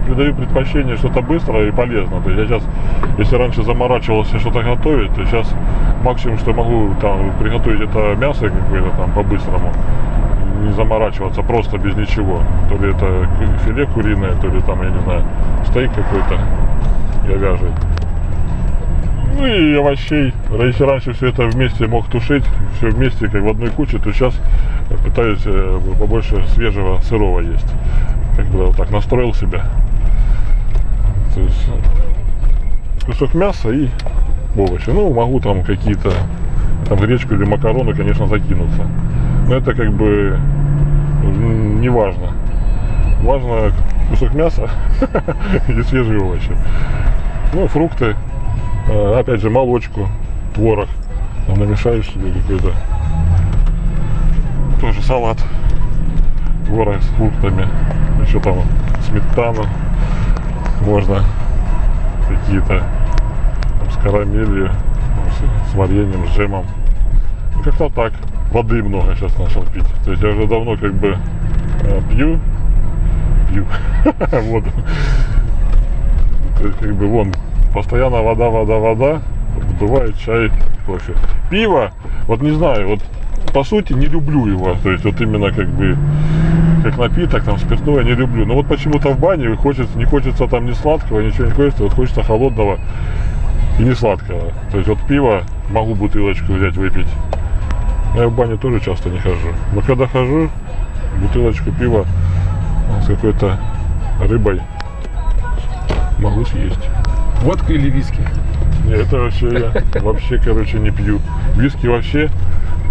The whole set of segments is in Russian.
придаю предпочтение что-то быстрое и полезное. То есть я сейчас, если раньше заморачивался что-то готовить, то сейчас максимум, что могу там приготовить это мясо какое-то там по-быстрому. Не заморачиваться просто без ничего. То ли это филе куриное, то ли там, я не знаю, стейк какой-то говяжий. Ну и овощей. Если раньше все это вместе мог тушить, все вместе как в одной куче, то сейчас пытаюсь э, побольше свежего сырого есть. Как бы вот так настроил себя. То есть э, кусок мяса и овощи. Ну, могу там какие-то там гречку или макароны, конечно, закинуться. Но это как бы не важно. Важно кусок мяса и свежие овощи. Ну, фрукты, а, опять же, молочку, творог. Там намешаешь себе какой-то тоже салат. Творог с фруктами. Еще там сметану. Можно какие-то с карамелью, с вареньем, с джемом. Ну, Как-то так. Воды много сейчас начал пить. То есть я уже давно как бы э, пью. Пью воду. То есть как бы вон постоянно вода, вода, вода. Бывает чай, кофе. Пиво, вот не знаю, вот по сути не люблю его. То есть вот именно как бы как напиток, там спиртное не люблю. Но вот почему-то в бане хочется, не хочется там ни сладкого, ничего не хочется, вот хочется холодного и не сладкого. То есть вот пиво могу бутылочку взять, выпить. Но я в бане тоже часто не хожу. Но когда хожу, бутылочку пива с какой-то рыбой могу съесть. Водка или виски? Нет, это вообще я вообще, короче, не пью. Виски вообще,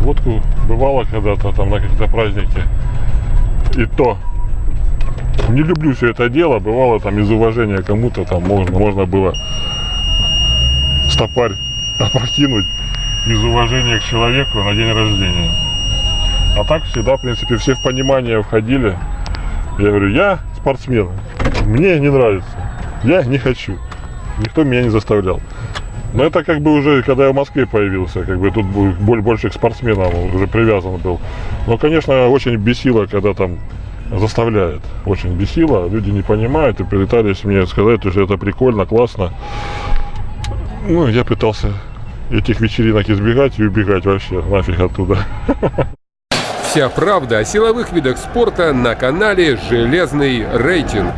водку бывало когда-то там на какие-то праздники. И то. Не люблю все это дело. Бывало там из уважения кому-то там можно, можно было стопарь опрокинуть из уважения к человеку на день рождения. А так всегда, в принципе, все в понимание входили. Я говорю, я спортсмен, мне не нравится, я не хочу. Никто меня не заставлял. Но это как бы уже, когда я в Москве появился, как бы тут боль- больше к спортсменам уже привязан был. Но, конечно, очень бесило, когда там заставляют. Очень бесило, люди не понимают и пытались мне сказать, что это прикольно, классно. Ну, я пытался этих вечеринок избегать и убегать вообще нафиг оттуда. Вся правда о силовых видах спорта на канале «Железный рейтинг».